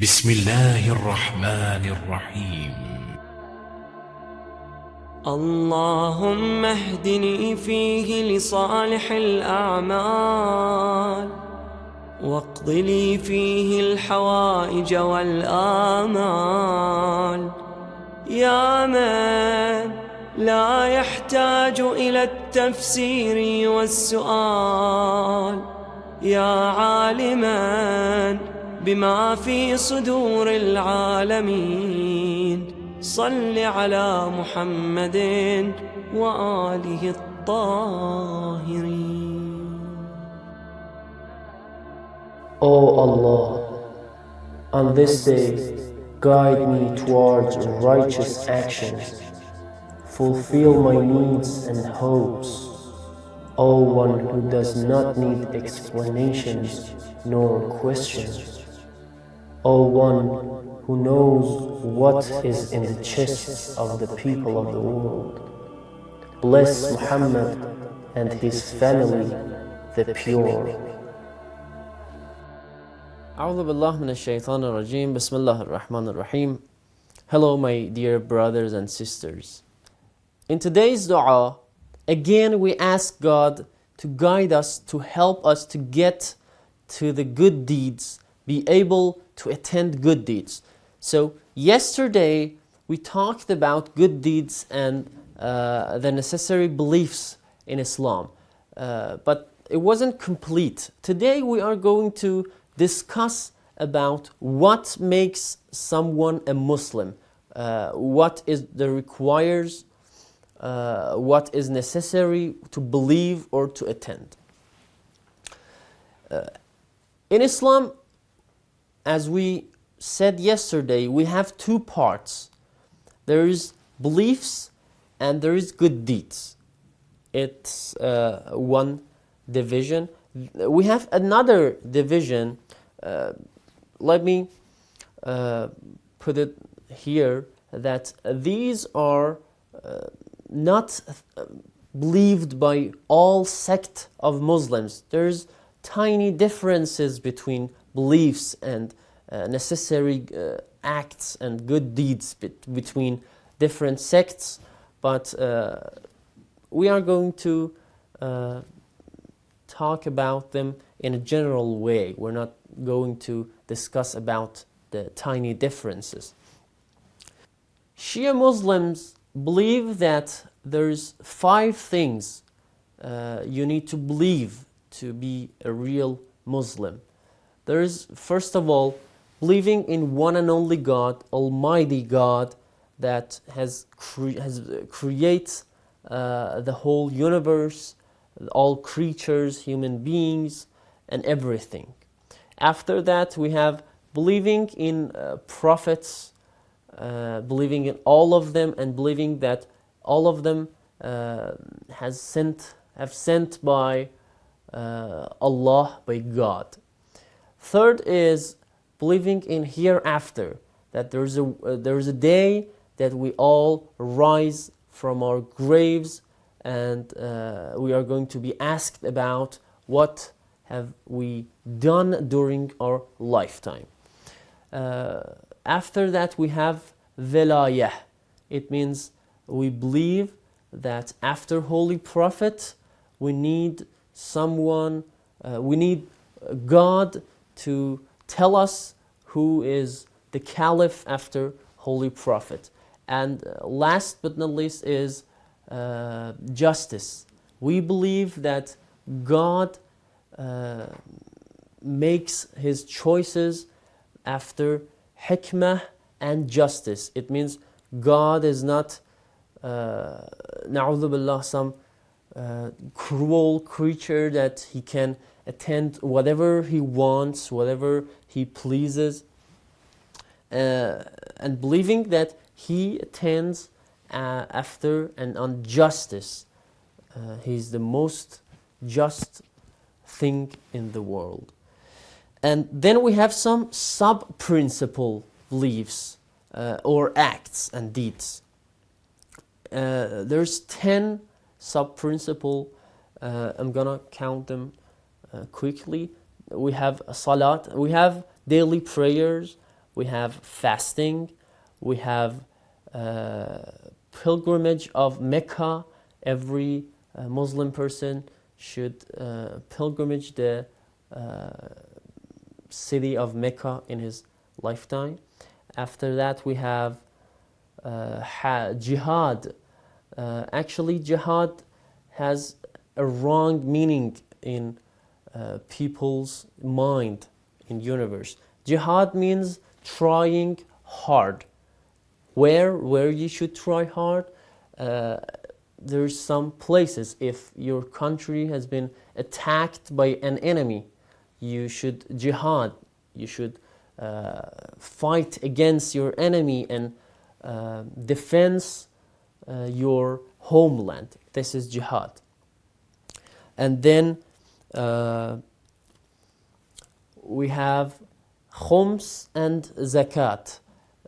بسم الله الرحمن الرحيم. اللهم اهدني فيه لصالح الأعمال واقض لي فيه الحوائج والآمال. يا من لا يحتاج إلى التفسير والسؤال يا عالما بما في صدور العالمين صل على محمد وآله الطاهرين O Allah, on this day, guide me towards righteous actions. Fulfill my needs and hopes. O one who does not need explanations nor questions. O one who knows what is in the chests of the people of the world. Bless Muhammad and his family, the pure. أعوذ بالله من الشيطان الرجيم بسم الله الرحمن الرحيم Hello my dear brothers and sisters In today's dua again we ask God to guide us to help us to get to the good deeds be able to attend good deeds. So yesterday we talked about good deeds and uh, the necessary beliefs in Islam. Uh, but it wasn't complete. Today we are going to discuss about what makes someone a Muslim, uh, what is the requires, uh, what is necessary to believe or to attend. Uh, in Islam, as we said yesterday, we have two parts. There is beliefs and there is good deeds. It's uh, one division. We have another division uh, let me uh, put it here that these are uh, not believed by all sect of Muslims. There's tiny differences between beliefs and uh, necessary uh, acts and good deeds bet between different sects, but uh, we are going to talk about them in a general way. We're not going to discuss about the tiny differences. Shia Muslims believe that there's five things uh, you need to believe to be a real Muslim. There's first of all believing in one and only God, Almighty God that has, cre has creates uh, the whole universe, all creatures, human beings, and everything. After that, we have believing in uh, prophets, uh, believing in all of them, and believing that all of them uh, has sent, have sent by uh, Allah, by God. Third is believing in hereafter, that there is a, uh, there is a day that we all rise from our graves and uh, we are going to be asked about what have we done during our lifetime. Uh, after that we have velayah. It means we believe that after Holy Prophet we need someone, uh, we need God to tell us who is the Caliph after Holy Prophet. And uh, last but not least is uh, justice. We believe that God uh, makes his choices after hikmah and justice. It means God is not, uh, billah, some uh, cruel creature that he can attend whatever he wants, whatever he pleases. Uh, and believing that he attends uh, after and on justice. Uh, he's the most just thing in the world. And then we have some sub-principle beliefs uh, or acts and deeds. Uh, there's 10 sub-principle. Uh, I'm gonna count them quickly. We have salat, we have daily prayers, we have fasting, we have uh, pilgrimage of Mecca. Every uh, Muslim person should uh, pilgrimage the uh, city of Mecca in his lifetime. After that, we have uh, jihad. Uh, actually, jihad has a wrong meaning in uh, people's mind in universe. Jihad means trying hard. Where where you should try hard? Uh, there's some places. If your country has been attacked by an enemy, you should jihad. You should uh, fight against your enemy and uh, defense uh, your homeland. This is jihad. And then uh, we have khums and zakat.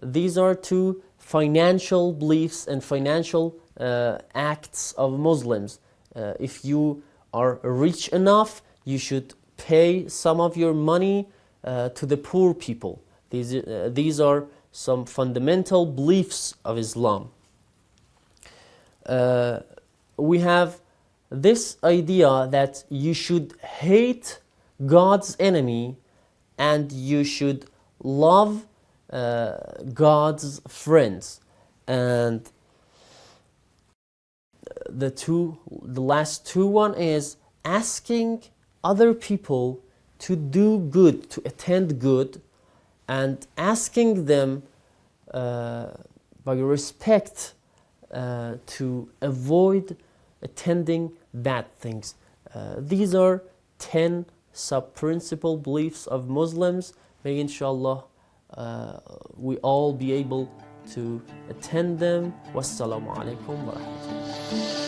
These are two financial beliefs and financial uh, acts of Muslims. Uh, if you are rich enough, you should pay some of your money uh, to the poor people. These, uh, these are some fundamental beliefs of Islam. Uh, we have this idea that you should hate God's enemy and you should love uh, God's friends. And the two, the last two one is asking other people to do good, to attend good, and asking them uh, by respect uh, to avoid attending bad things. Uh, these are 10 sub-principal beliefs of Muslims. May inshallah uh, we all be able to attend them. Wassalamu alaikum wa.